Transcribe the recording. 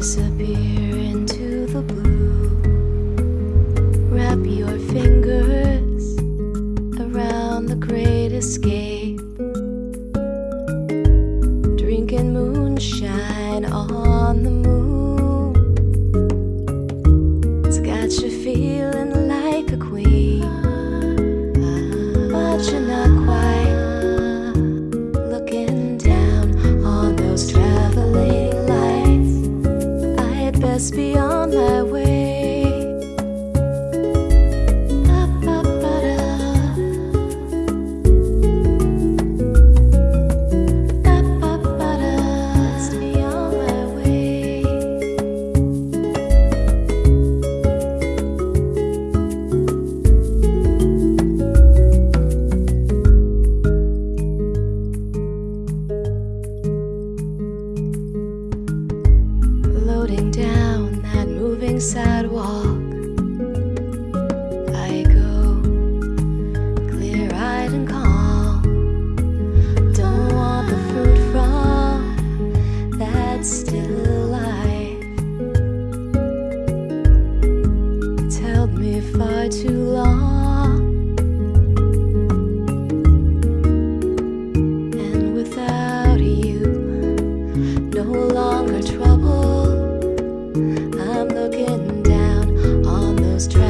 disappear into the blue. Wrap your fingers around the great escape. Drinking moonshine on the moon. Best be on sidewalk. I go clear eyed and calm. Don't want the fruit from that still life. It's Held me far too long. and without you, no longer trouble was.